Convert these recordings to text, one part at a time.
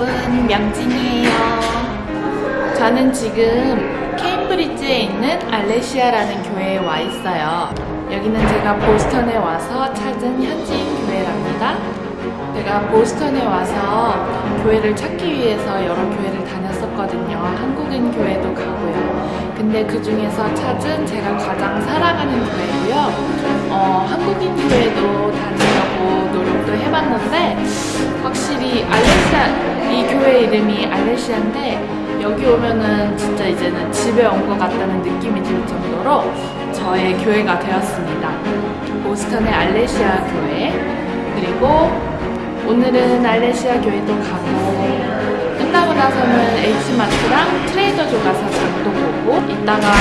여러분 명진이에요. 저는 지금 케임브리지에 있는 알레시아라는 교회에 와 있어요. 여기는 제가 보스턴에 와서 찾은 현지인 교회랍니다. 제가 보스턴에 와서 교회를 찾기 위해서 여러 교회를 다녔었거든요. 한국인 교회도 가고요. 근데 그 중에서 찾은 제가 가장 사랑하는 교회고요. 어, 한국인 교회도 다니려고 노력도 해봤는데 확실히 알레시 교회 이름이 알레시아인데 여기 오면은 진짜 이제는 집에 온 것 같다는 느낌이 들 정도로 저의 교회가 되었습니다. 보스턴의 알레시아 교회 그리고 오늘은 알레시아 교회도 가고 끝나고 나서는 H마트랑 트레이더조 가서 장도 보고 이따가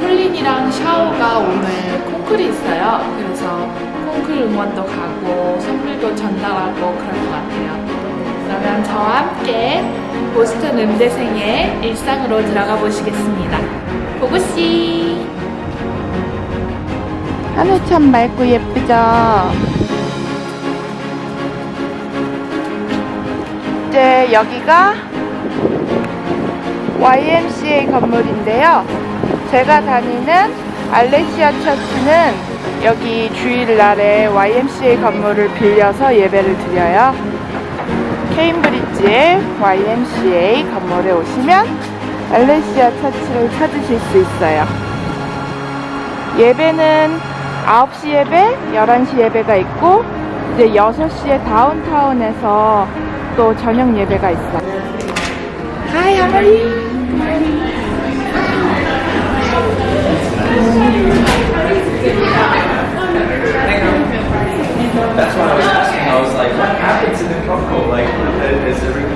홀린이랑 샤오가 오늘 콩쿨이 있어요. 그래서 콩쿨 응원도 가고 선물도 전달하고 그럴 것 같아요. 함께 보스턴 음대생의 일상으로 들어가 보시겠습니다. 보고씨! 하늘 참 맑고 예쁘죠? 이제 여기가 YMCA 건물인데요. 제가 다니는 알레시아 처치는 여기 주일날에 YMCA 건물을 빌려서 예배를 드려요. 케임브리지 의 YMCA 건물에 오시면 알레시아 처치를 찾으실 수 있어요. 예배는 9시 예배, 11시 예배가 있고 이제 6시에 다운타운에서 또 저녁 예배가 있어요. Hi, how are you? That's why I was asking. I was like, what happened to the cocoa? Like, is everything?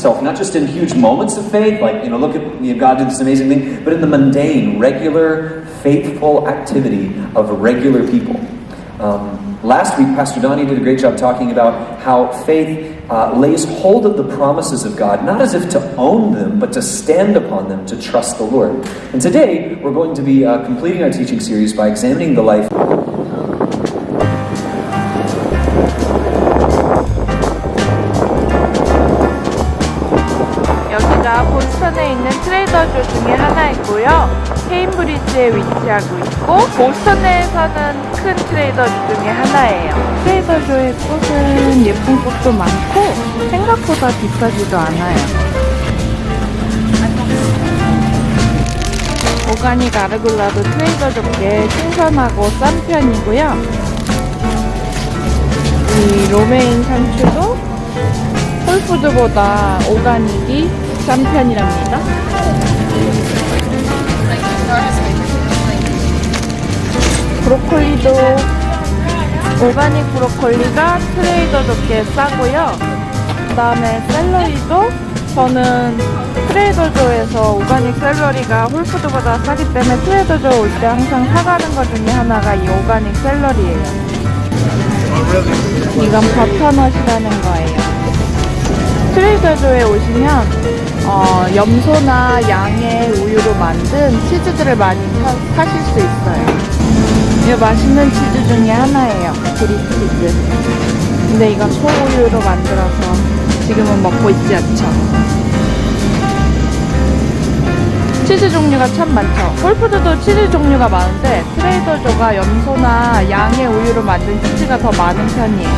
Itself not just in huge moments of faith, like, you know, look at you know, God did this amazing thing, but in the mundane, regular, faithful activity of regular people. Um, last week, Pastor Donnie did a great job talking about how faith uh, lays hold of the promises of God, not as if to own them, but to stand upon them, to trust the Lord. And today, we're going to be uh, completing our teaching series by examining the life 케임브리지에 위치하고 있고 보스턴 내에서는 큰 트레이더조 중에 하나예요. 트레이더조의 꽃은 예쁜 꽃도 많고 생각보다 비싸지도 않아요. 오가닉 아르굴라도 트레이더조께 신선하고 싼 편이고요. 이 로메인 상추도 홀푸드보다 오가닉이 싼 편이랍니다. 브로콜리도 organic 브로콜리가 Trader Joe께 싸고요. 그 다음에 샐러리도 저는 트레이더조에서 오가닉 샐러리가 홀푸드보다 싸기 때문에 Trader Joe 올 때 항상 사가는 것 중에 하나가 이 organic 샐러리예요. 이건 butternut이라는 거예요. 트레이더조에 오시면 어, 염소나 양의 우유로 만든 치즈들을 많이 사, 사실 수 있어요. 이 맛있는 치즈 중에 하나예요. 브리치즈. 근데 이건 소우유로 만들어서 지금은 먹고 있지 않죠. 치즈 종류가 참 많죠. 홀푸드도 치즈 종류가 많은데 트레이더조가 염소나 양의 우유로 만든 치즈가 더 많은 편이에요.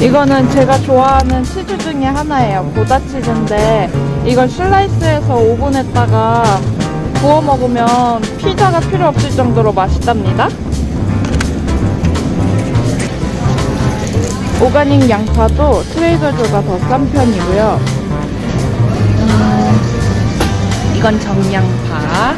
이거는 제가 좋아하는 치즈 중에 하나예요. 고다 치즈인데 이걸 슬라이스해서 오븐에다가 구워 먹으면 피자가 필요 없을 정도로 맛있답니다. 오가닉 양파도 트레이더조가 더 싼 편이고요. 음, 이건 정양파.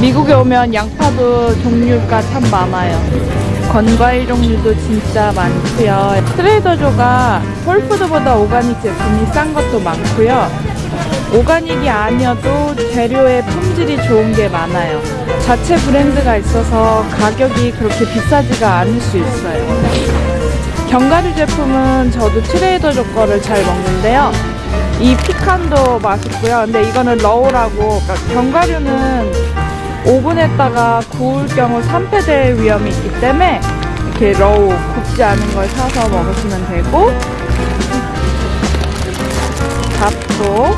미국에 오면 양파도 종류가 참 많아요. 건과일 종류도 진짜 많고요. 트레이더조가 홀푸드보다 오가닉 제품이 싼 것도 많고요. 오가닉이 아니어도 재료의 품질이 좋은 게 많아요. 자체 브랜드가 있어서 가격이 그렇게 비싸지가 않을 수 있어요. 견과류 제품은 저도 트레이더조 거를 잘 먹는데요. 이 피칸도 맛있고요. 근데 이거는 러우라고 그러니까 견과류는 오븐에다가 구울 경우 산패될 위험이 있기 때문에 이렇게 러우 굽지 않은 걸 사서 먹으시면 되고 밥도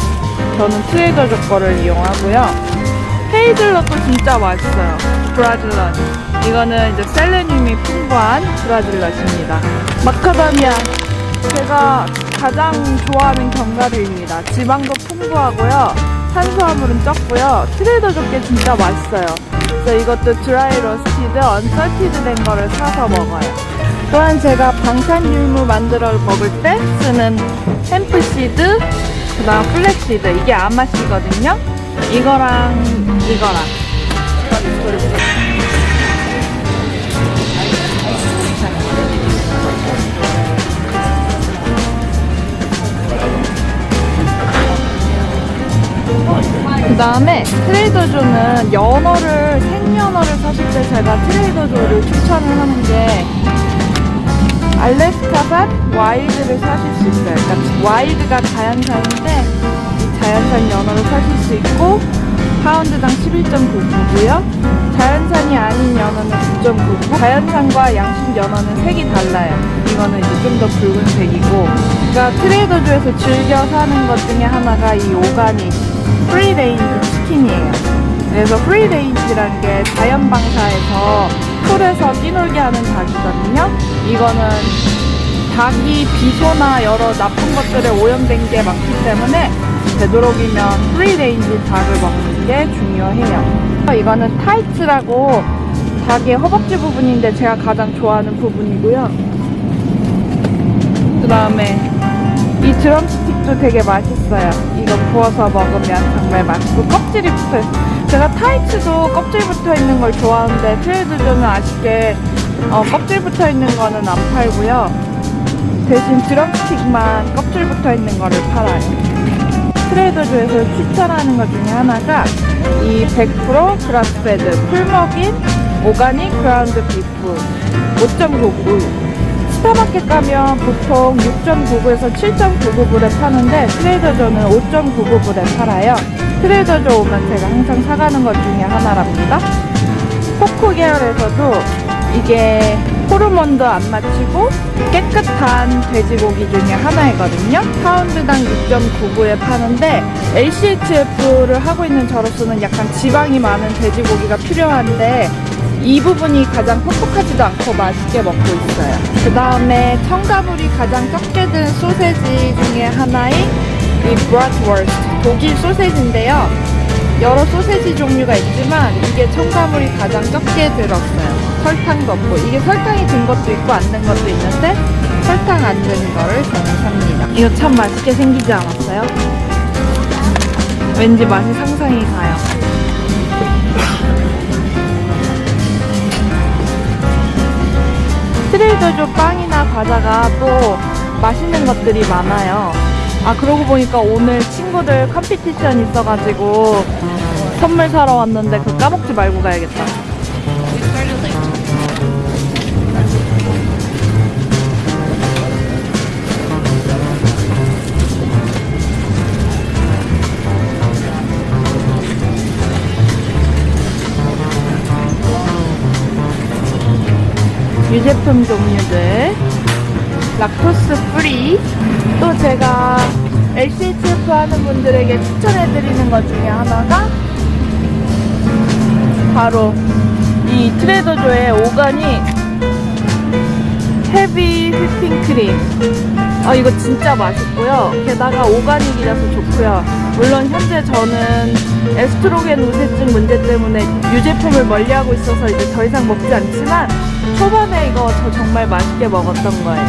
저는 트레이더조 거를 이용하고요. 헤이즐넛도 진짜 맛있어요. 브라질넛. 이거는 이제 셀레늄이 풍부한 브라질넛입니다. 마카다미아. 제가 가장 좋아하는 견과류입니다. 지방도 풍부하고요. 탄수화물은 적고요. 트레이더조게 진짜 맛있어요. 그래서 이것도 dry roasted, unsalted 된 거를 사서 먹어요. 또한 제가 방탄음료 만들어 먹을 때 쓰는 hemp seed, 그 다음 flaxseed. 이게 아마씨거든요. 이거랑 이거랑. 다음에 트레이더조는 연어를 생연어를 사실 때 제가 트레이더조를 추천을 하는 게 알래스카산 wild를 사실 수 있어요. 그러니까 wild가 자연산인데 이 자연산 연어를 사실 수 있고 파운드당 11.99고요. 자연산이 아닌 연어는 9.99. 자연산과 양식 연어는 색이 달라요. 이거는 이제 좀 더 붉은색이고. 그러니까 트레이더조에서 즐겨 사는 것 중에 하나가 이 organic free range chicken이에요. 그래서 free range라는 게 자연 방사에서 풀에서 뛰놀게 하는 닭이거든요. 이거는 닭이 비소나 여러 나쁜 것들에 오염된 게 많기 때문에 되도록이면 free range 닭을 먹는 게 중요해요. 이거는 thighs라고 닭의 허벅지 부분인데 제가 가장 좋아하는 부분이고요. 그 다음에 이 drumstick도 되게 맛있어요. 이거 구워서 먹으면 정말 맛있고 껍질이 붙어있어요. 제가 thighs도 껍질 붙어있는 걸 좋아하는데 트레이더조는 아쉽게 어, 껍질 붙어있는 거는 안 팔고요. 대신 drumstick만 껍질 붙어있는 거를 팔아요. 트레이더조에서 추천하는 것 중에 하나가 이 100% grass-fed 풀먹인 organic ground beef 5.99 스타마켓 가면 보통 6.99에서 7.99불에 파는데 트레이더조는 5.99불에 팔아요. 트레이더조 오면 제가 항상 사가는 것 중에 하나랍니다. pork 계열에서도 이게 호르몬도 안 맞히고 깨끗한 돼지고기 중에 하나이거든요. 파운드당 6.99에 파는데 LCHF를 하고 있는 저로서는 약간 지방이 많은 돼지고기가 필요한데 이 부분이 가장 퍽퍽하지도 않고 맛있게 먹고 있어요. 그 다음에 첨가물이 가장 적게 든 소세지 중에 하나인 이 bratwurst 독일 소세지인데요. 여러 소세지 종류가 있지만 이게 첨가물이 가장 적게 들었어요. 설탕도 없고 이게 설탕이 든 것도 있고 안 든 것도 있는데 설탕 안 든 거를 저는 삽니다. 이거 참 맛있게 생기지 않았어요? 왠지 맛이 상상이 가요. 트레이더조 빵이나 과자가 또 맛있는 것들이 많아요. 아 그러고 보니까 오늘 친구들 컴피티션 있어가지고 선물 사러 왔는데 그거 까먹지 말고 가야겠다. 유제품 종류들. lactose free. 또 제가 LCHF 하는 분들에게 추천해드리는 것 중에 하나가 바로 이 트레이더조의 organic heavy whipping cream 아 이거 진짜 맛있고요. 게다가 organic이라서 좋고요. 물론 현재 저는 에스트로겐 우세증 문제 때문에 유제품을 멀리하고 있어서 이제 더 이상 먹지 않지만 초반에 이거 저 정말 맛있게 먹었던 거예요.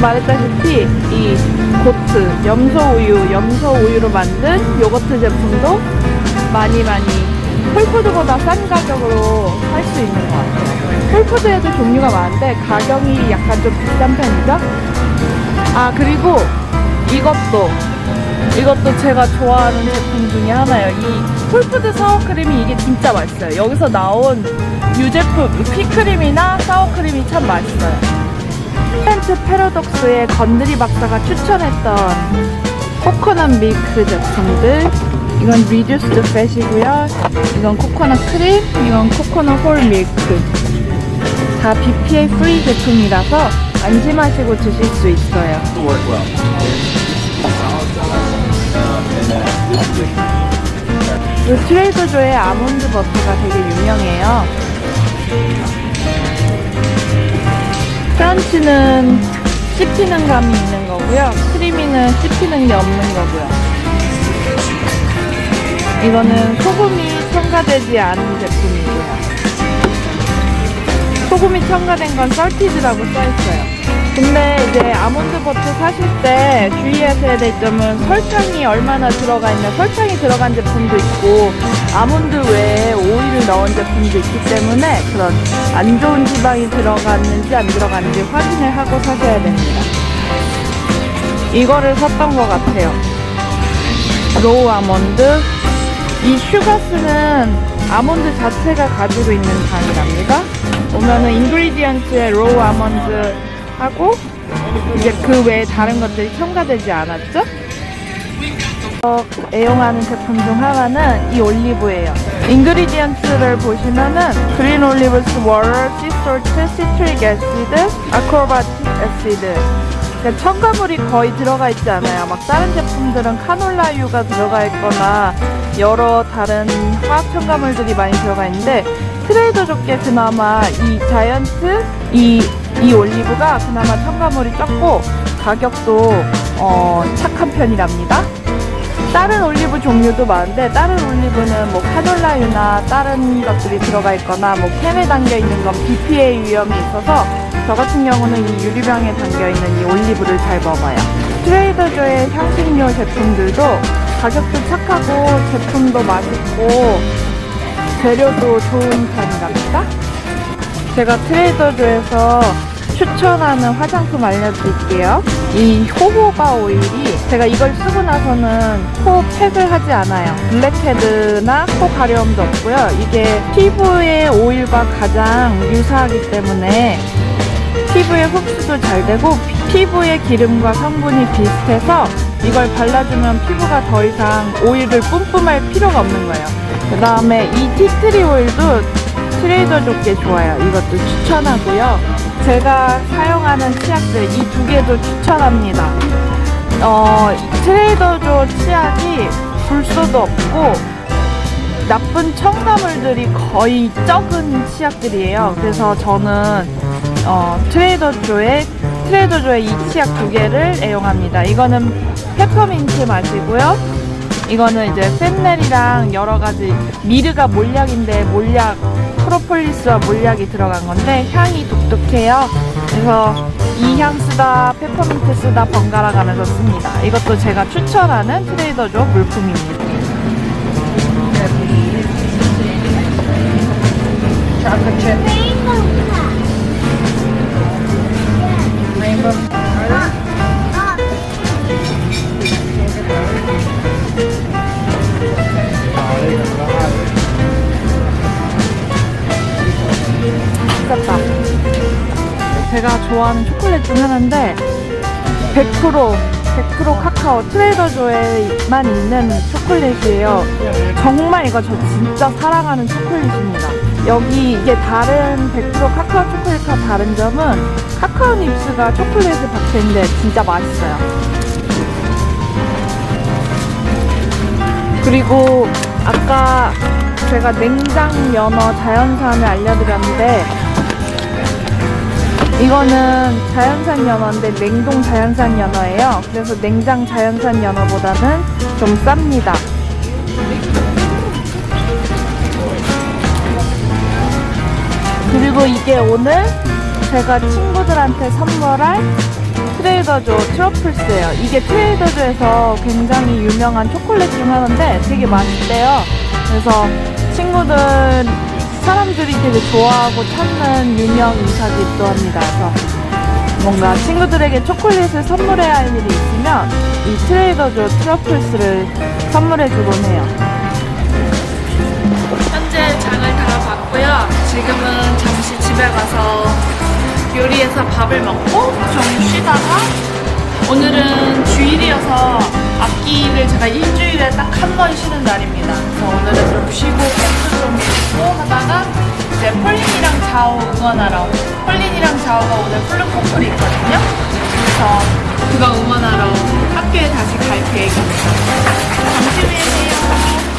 말했다시피 이 고트 염소 우유 염소 우유로 만든 요거트 제품도 많이 많이 홀푸드보다 싼 가격으로 살수 있는 것 같아요 홀푸드에도 종류가 많은데 가격이 약간 좀 비싼 편이죠? 아 그리고 이것도. 이것도 제가 좋아하는 제품 중에 하나예요. 이 홀푸드 사워크림이 이게 진짜 맛있어요. 여기서 나온 유제품 휘핑크림이나 사워크림이 참 맛있어요. Plant Paradox의 건드리 박사가 추천했던 coconut milk 제품들. 이건 reduced fat이고요. 이건 coconut cream 이건 coconut whole milk 다 BPA free 제품이라서 안심하시고 드실 수 있어요 이 트레이더조의 아몬드 버터가 되게 유명해요 크런치는 씹히는 감이 있는 거고요. 크리미는 씹히는 게 없는 거고요. 이거는 소금이 첨가되지 않은 제품이고요. 소금이 첨가된 건 salted라고 써있어요. 근데 이제 아몬드 버터 사실 때 주의하셔야 될 점은 설탕이 얼마나 들어가 있냐 설탕이 들어간 제품도 있고 아몬드 외에 오일을 넣은 제품도 있기 때문에 그런 안 좋은 지방이 들어갔는지 안 들어갔는지 확인을 하고 사셔야 됩니다. 이거를 샀던 것 같아요. raw almond. 이 sugars는 아몬드 자체가 가지고 있는 당이랍니다 보면은 ingredient에 raw almond 하고 이제 그 외에 다른 것들이 첨가되지 않았죠? 어, 애용하는 제품 중 하나는 이 올리브예요. ingredient를 보시면은 green olives water, sea salt, citric acid, ascorbic acid 그러니까 첨가물이 거의 들어가 있지 않아요. 막 다른 제품들은 카놀라유가 들어가 있거나 여러 다른 화학 첨가물들이 많이 들어가 있는데 트레이더조께 그나마 이 자이언트 이, 이 올리브가 그나마 첨가물이 적고 가격도 어, 착한 편이랍니다. 다른 올리브 종류도 많은데 다른 올리브는 뭐 카놀라유나 다른 것들이 들어가 있거나 뭐 캔에 담겨 있는 건 BPA 위험이 있어서 저 같은 경우는 이 유리병에 담겨 있는 이 올리브를 잘 먹어요. 트레이더조의 향신료 제품들도 가격도 착하고 제품도 맛있고 재료도 좋은 편이랍니다. 제가 트레이더조에서 추천하는 화장품 알려드릴게요. 이 호호바 오일이 제가 이걸 쓰고 나서는 코 팩을 하지 않아요. 블랙헤드나 코 가려움도 없고요. 이게 피부의 오일과 가장 유사하기 때문에 피부에 흡수도 잘 되고 피부의 기름과 성분이 비슷해서 이걸 발라주면 피부가 더 이상 오일을 뿜뿜할 필요가 없는 거예요. 그 다음에 이 티트리 오일도 트레이더조께 좋아요. 이것도 추천하고요. 제가 사용하는 치약들 이 두 개도 추천합니다. 어, 트레이더조 치약이 불소도 없고 나쁜 첨가물들이 거의 적은 치약들이에요. 그래서 저는 어, 트레이더조의 트레이더조의 이 치약 두 개를 애용합니다. 이거는 페퍼민트 맛이고요. 이거는 이제 fennel이랑 여러 가지 myrrh가 몰약인데 몰약 프로폴리스와 몰약이 들어간 건데 향이 독특해요. 그래서 이 향 쓰다 페퍼민트 쓰다 번갈아 가면서 씁니다. 이것도 제가 추천하는 트레이더조 물품입니다. 맛있겠 좋아하는 초콜릿 중 하나인데 100% 100% 카카오 트레이더조에만 있는 초콜릿이에요. 정말 이거 저 진짜 사랑하는 초콜릿입니다. 여기 이게 다른 100% 카카오 초콜릿과 다른 점은 카카오 닙스가 초콜릿에 박혀 있는데 진짜 맛있어요. 그리고 아까 제가 냉장 연어 자연산을 알려드렸는데 이거는 자연산 연어인데 냉동 자연산 연어예요. 그래서 냉장 자연산 연어보다는 좀 쌉니다. 그리고 이게 오늘 제가 친구들한테 선물할 트레이더조 트러플스예요. 이게 트레이더조에서 굉장히 유명한 초콜릿 중 하나인데 되게 맛있대요. 그래서 친구들 사람들이 되게 좋아하고 찾는 유명 인사기도 합니다. 그래서 뭔가 친구들에게 초콜릿을 선물해야 할 일이 있으면 이 트레이더조 truffles를 선물해주곤 해요. 현재 장을 다 봤고요. 지금은 잠시 집에 가서 요리해서 밥을 먹고 좀 쉬다가 오늘은 주일이어서 악기를 제가 일주일에 딱 한 번 쉬는 날입니다. 그래서 오늘은 좀 쉬고 펜도 좀 치고 하다가 이제 폴린이랑 자오 응원하러 폴린이랑 자오가 오늘 플루 커플이 있거든요. 그래서 그거 응원하러 학교에 다시 갈 계획입니다. 잠시 후에 봬요.